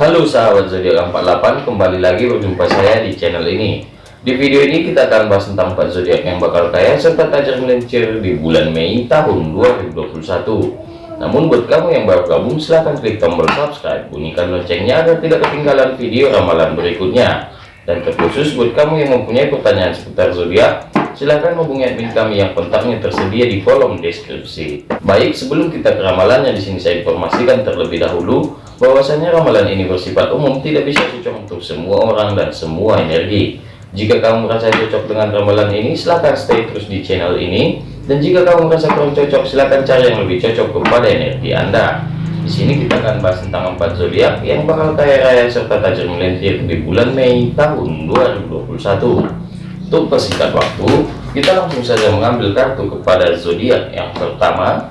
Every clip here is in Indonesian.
Halo sahabat zodiak 48 kembali lagi berjumpa saya di channel ini. Di video ini kita akan bahas tentang 4 zodiak yang bakal kaya serta tajam melincir di bulan Mei tahun 2021 namun buat kamu yang baru gabung silahkan klik tombol subscribe. Bunyikan loncengnya agar tidak ketinggalan video ramalan berikutnya. Dan terkhusus buat kamu yang mempunyai pertanyaan seputar zodiak silahkan hubungi admin kami yang kontaknya tersedia di kolom deskripsi. Baik, sebelum kita ke ramalannya di sini saya informasikan terlebih dahulu bahwasanya ramalan ini bersifat umum, tidak bisa cocok untuk semua orang dan semua energi. Jika kamu merasa cocok dengan ramalan ini, silahkan stay terus di channel ini. Dan jika kamu merasa kurang cocok, silahkan cari yang lebih cocok kepada energi Anda. Di sini kita akan bahas tentang empat zodiak yang bakal kaya raya serta tajam melintir di bulan Mei tahun 2021. Untuk persingkat waktu, kita langsung saja mengambil kartu kepada zodiak yang pertama,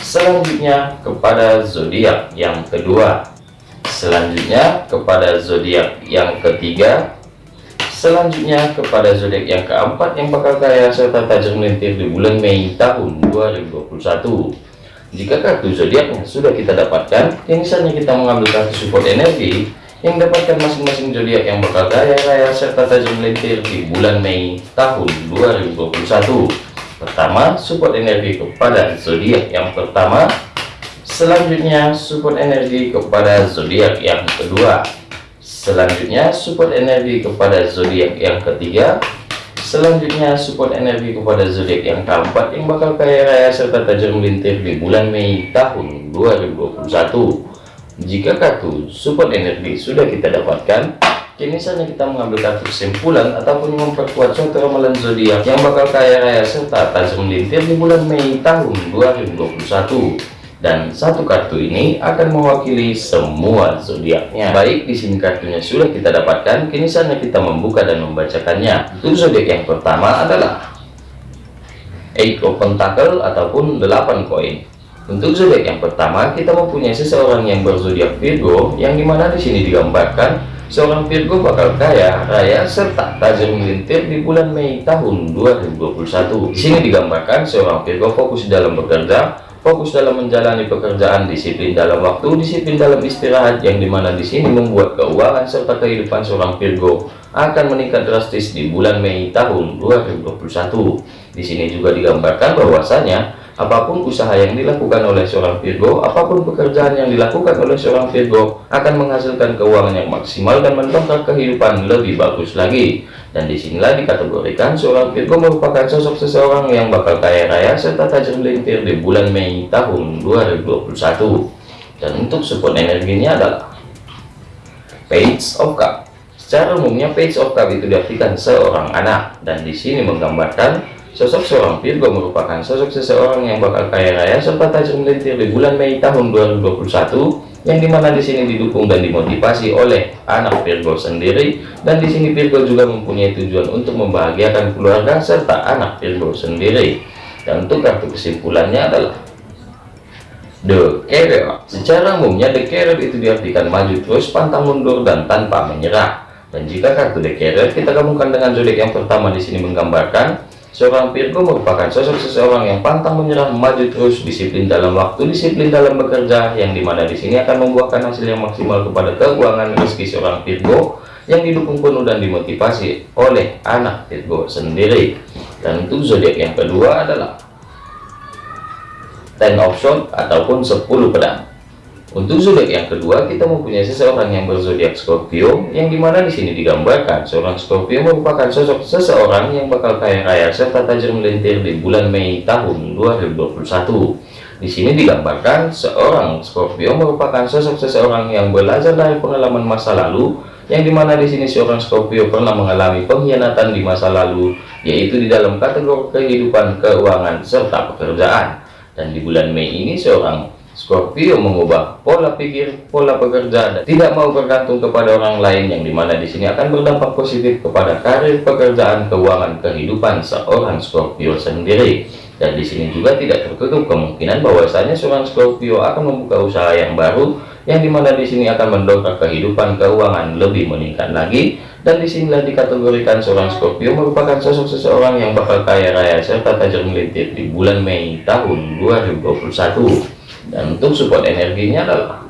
selanjutnya kepada zodiak yang kedua, selanjutnya kepada zodiak yang ketiga, selanjutnya kepada zodiak yang keempat yang bakal kaya serta tajam melintir di bulan Mei tahun 2021. Jika kartu zodiaknya sudah kita dapatkan, yang misalnya kita mengambil kartu support energi yang mendapatkan masing-masing zodiak yang bakal kaya raya serta tajam melintir di bulan Mei tahun 2021. Pertama, support energi kepada zodiak yang pertama. Selanjutnya, support energi kepada zodiak yang kedua. Selanjutnya, support energi kepada zodiak yang ketiga. Selanjutnya, support energi kepada zodiak yang keempat yang bakal kaya raya serta tajam melintir di bulan Mei tahun 2021. Jika kartu support energi sudah kita dapatkan, kini saatnya kita mengambil kartu kesimpulan ataupun memperkuat suatu ramalan zodiak yang bakal kaya raya serta tajam melintir di bulan Mei tahun 2021 dan satu kartu ini akan mewakili semua zodiaknya. Baik, di sini kartunya sudah kita dapatkan, kini saatnya kita membuka dan membacakannya. Untuk zodiak yang pertama adalah Eight of Pentacle ataupun 8 koin. Untuk zodiak yang pertama, kita mempunyai seseorang yang berzodiak Virgo, yang di mana di sini digambarkan seorang Virgo bakal kaya, raya, serta tajam melintir di bulan Mei tahun 2021. Di sini digambarkan seorang Virgo fokus dalam bekerja, fokus dalam menjalani pekerjaan, disiplin dalam waktu, disiplin dalam istirahat, yang di mana di sini membuat keuangan serta kehidupan seorang Virgo akan meningkat drastis di bulan Mei tahun 2021. Di sini juga digambarkan bahwasanya Apa pun usaha yang dilakukan oleh seorang Virgo, apa pun pekerjaan yang dilakukan oleh seorang Virgo akan menghasilkan keuangan yang maksimal dan mendongkrak kehidupan lebih bagus lagi. Dan di sinilah dikategorikan seorang Virgo merupakan sosok seseorang yang bakal kaya raya serta tajam melintir di bulan Mei tahun 2021. Dan untuk support energinya adalah Page of Cup. Secara umumnya Page of Cup itu diartikan seorang anak dan di sini menggambarkan Sosok seorang Virgo merupakan sosok seseorang yang bakal kaya raya serta tajam melintir di bulan Mei tahun 2021 yang di mana di sini didukung dan dimotivasi oleh anak Virgo sendiri. Dan di sini Virgo juga mempunyai tujuan untuk membahagiakan keluarga serta anak Virgo sendiri. Dan untuk kartu kesimpulannya adalah The Carrier. Secara umumnya The Carrier itu diartikan maju terus pantang mundur dan tanpa menyerah. Dan jika kartu The Carrier kita gabungkan dengan zodiak yang pertama di sini menggambarkan Seorang Virgo merupakan sosok seseorang yang pantang menyerah, maju terus, disiplin dalam waktu, disiplin dalam bekerja, yang di mana di sini akan membuahkan hasil yang maksimal kepada keuangan rezeki seorang Virgo yang didukung penuh dan dimotivasi oleh anak Virgo sendiri. Dan untuk zodiak yang kedua adalah Ten of Swords ataupun 10 pedang. Untuk zodiak yang kedua, kita mempunyai seseorang yang berzodiak Scorpio, yang di mana di sini digambarkan seorang Scorpio merupakan sosok seseorang yang bakal kaya raya serta tajam melintir di bulan Mei tahun 2021. Di sini digambarkan seorang Scorpio merupakan sosok seseorang yang belajar dari pengalaman masa lalu, yang di mana di sini seorang Scorpio pernah mengalami pengkhianatan di masa lalu, yaitu di dalam kategori kehidupan, keuangan, serta pekerjaan. Dan di bulan Mei ini seorang Scorpio mengubah pola pikir, pola pekerja, dan tidak mau bergantung kepada orang lain yang di mana di sini akan berdampak positif kepada karir, pekerjaan, keuangan, kehidupan seorang Scorpio sendiri. Dan di sini juga tidak tertutup kemungkinan bahwasanya seorang Scorpio akan membuka usaha yang baru, yang di mana di sini akan mendongkrak kehidupan keuangan lebih meningkat lagi. Dan di sinilah dikategorikan seorang Scorpio merupakan sosok seseorang yang bakal kaya raya serta tajam melintir di bulan Mei tahun 2021 dan untuk support energinya adalah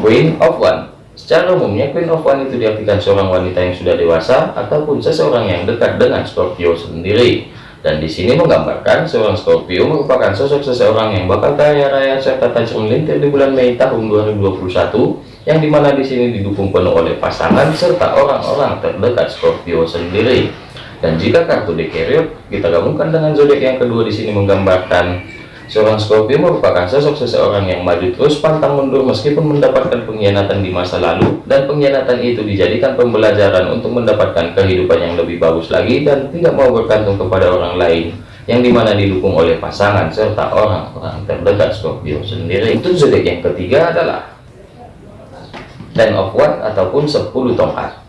Queen of One Secara umumnya Queen of One itu diartikan seorang wanita yang sudah dewasa ataupun seseorang yang dekat dengan Scorpio sendiri. Dan di sini menggambarkan seorang Scorpio merupakan sosok seseorang yang bakal kaya raya serta tajam melintir di bulan Mei tahun 2021 yang di mana di sini didukung penuh oleh pasangan serta orang-orang terdekat Scorpio sendiri. Dan jika kartu dekeriot kita gabungkan dengan zodiak yang kedua di sini menggambarkan Seorang Scorpio merupakan sosok seseorang yang maju terus pantang mundur meskipun mendapatkan pengkhianatan di masa lalu dan pengkhianatan itu dijadikan pembelajaran untuk mendapatkan kehidupan yang lebih bagus lagi dan tidak mau bergantung kepada orang lain yang di mana didukung oleh pasangan serta orang-orang terdekat Scorpio sendiri. Untuk zodiak yang ketiga adalah Ten of One ataupun 10 tongkat.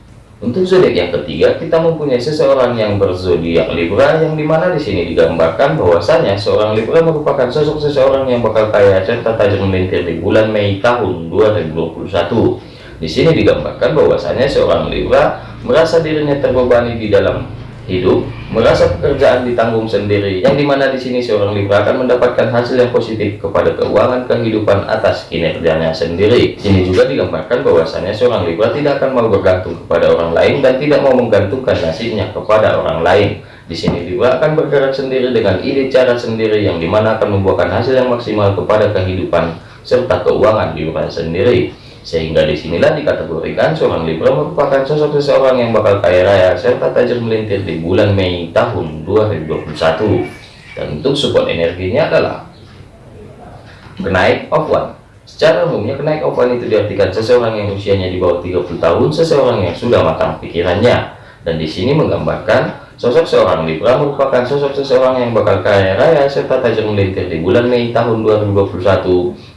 Untuk zodiak yang ketiga, kita mempunyai seseorang yang berzodiak Libra, yang di mana di sini digambarkan bahwasanya seorang Libra merupakan sosok seseorang yang bakal kaya serta tajam melintir di bulan Mei tahun 2021. Di sini digambarkan bahwasanya seorang Libra merasa dirinya terbebani di dalam hidup merasa pekerjaan ditanggung sendiri yang di mana di sini seorang Libra akan mendapatkan hasil yang positif kepada keuangan kehidupan atas kinerjanya sendiri. Sini juga digambarkan bahwasanya seorang Libra tidak akan mau bergantung kepada orang lain dan tidak mau menggantungkan nasibnya kepada orang lain. Di sini Libra akan bergerak sendiri dengan ide cara sendiri yang di mana akan membuahkan hasil yang maksimal kepada kehidupan serta keuangan Libra sendiri sehingga di sinilah dikategorikan seorang Libra merupakan sosok seseorang yang bakal kaya raya serta tajam melintir di bulan Mei tahun 2021 dan untuk support energinya adalah kenaik of one secara umumnya kenaik of one itu diartikan seseorang yang usianya di bawah 30 tahun seseorang yang sudah matang pikirannya. Dan di sini menggambarkan Sosok seorang Libra merupakan sosok seseorang yang bakal kaya raya serta tajam melintir di bulan Mei tahun 2021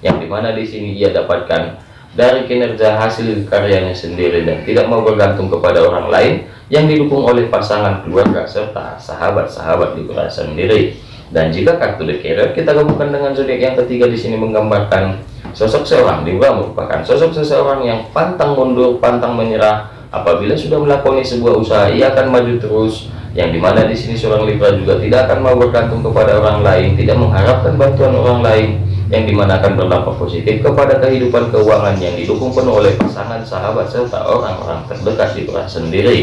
yang di mana di sini ia dapatkan dari kinerja hasil karyanya sendiri dan tidak mau bergantung kepada orang lain yang didukung oleh pasangan keluarga serta sahabat-sahabat Libra sendiri. Dan jika kartu The Carrot kita gabungkan dengan zodiak yang ketiga di sini menggambarkan sosok seorang Libra merupakan sosok seseorang yang pantang mundur, pantang menyerah apabila sudah melakoni sebuah usaha ia akan maju terus yang di mana di sini seorang Libra juga tidak akan mau bergantung kepada orang lain, tidak mengharapkan bantuan orang lain yang di mana akan berdampak positif kepada kehidupan keuangan yang didukung penuh oleh pasangan sahabat serta orang-orang terdekat di peran sendiri.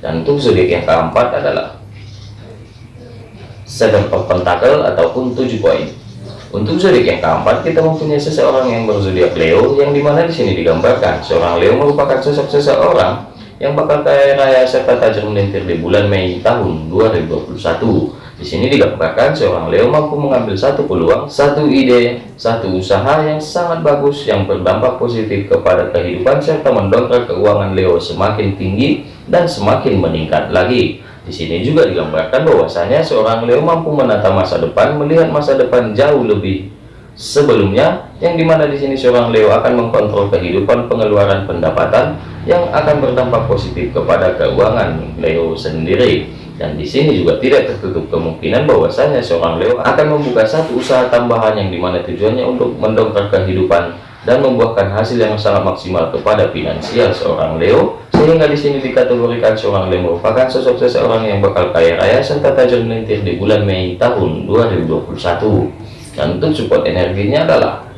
Dan untuk zodiak yang keempat adalah seven of ataupun tujuh poin. Untuk zodiak yang keempat kita mempunyai seseorang yang berzodiak Leo yang di mana di sini digambarkan seorang Leo merupakan sosok seseorang yang bakal kaya raya serta tajam melintir di bulan Mei tahun 2021 di sini digambarkan seorang Leo mampu mengambil satu peluang, satu ide, satu usaha yang sangat bagus yang berdampak positif kepada kehidupan serta mendongkrak keuangan Leo semakin tinggi dan semakin meningkat lagi. Di sini juga digambarkan bahwasanya seorang Leo mampu menata masa depan, melihat masa depan jauh lebih sebelumnya, yang di mana di sini seorang Leo akan mengkontrol kehidupan pengeluaran pendapatan yang akan berdampak positif kepada keuangan Leo sendiri dan di sini juga tidak tertutup kemungkinan bahwasanya seorang Leo akan membuka satu usaha tambahan yang di mana tujuannya untuk mendongkrak kehidupan dan membuahkan hasil yang sangat maksimal kepada finansial seorang Leo sehingga di sini dikategorikan seorang Leo merupakan sosok seseorang yang bakal kaya raya serta tajam melintir di bulan Mei tahun 2021 dan untuk support energinya adalah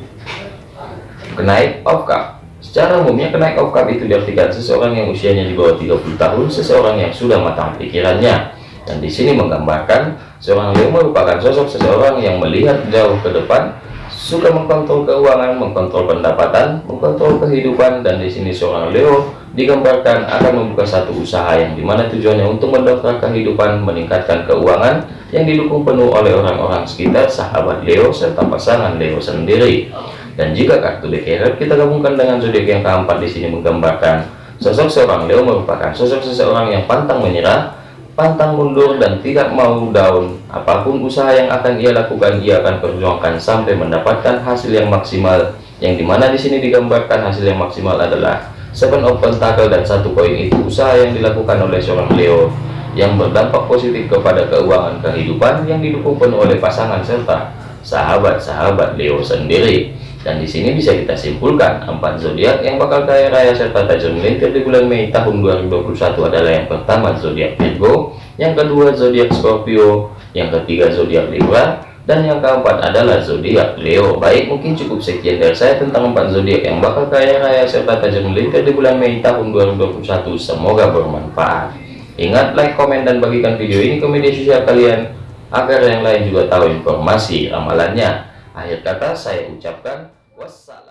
kenaik of cup secara umumnya kenaik of cup itu diartikan seseorang yang usianya di bawah 30 tahun seseorang yang sudah matang pikirannya dan di sini menggambarkan seorang Leo merupakan sosok seseorang yang melihat jauh ke depan, suka mengkontrol keuangan, mengkontrol pendapatan, mengkontrol kehidupan, dan di sini seorang Leo digambarkan akan membuka satu usaha yang di mana tujuannya untuk mendongkrak kehidupan, meningkatkan keuangan yang didukung penuh oleh orang-orang sekitar, sahabat Leo, serta pasangan Leo sendiri. Dan jika kartu dekeret kita gabungkan dengan zodiak yang keempat di sini menggambarkan sosok seorang Leo merupakan sosok seseorang yang pantang menyerah, pantang mundur dan tidak mau down. Apa pun usaha yang akan ia lakukan ia akan perjuangkan sampai mendapatkan hasil yang maksimal yang di mana di sini digambarkan hasil yang maksimal adalah seven of pentacle dan satu koin. Itu usaha yang dilakukan oleh seorang Leo yang berdampak positif kepada keuangan kehidupan yang didukung penuh oleh pasangan serta sahabat-sahabat Leo sendiri. Dan di sini bisa kita simpulkan empat zodiak yang bakal kaya raya serta tajam melintir di bulan Mei tahun 2021 adalah yang pertama zodiak Virgo, yang kedua zodiak Scorpio, yang ketiga zodiak Libra, dan yang keempat adalah zodiak Leo. Baik, mungkin cukup sekian dari saya tentang empat zodiak yang bakal kaya raya serta tajam melintir di bulan Mei tahun 2021. Semoga bermanfaat. Ingat like, komen, dan bagikan video ini ke media sosial kalian agar yang lain juga tahu informasi ramalannya. Akhir kata saya ucapkan wassalam.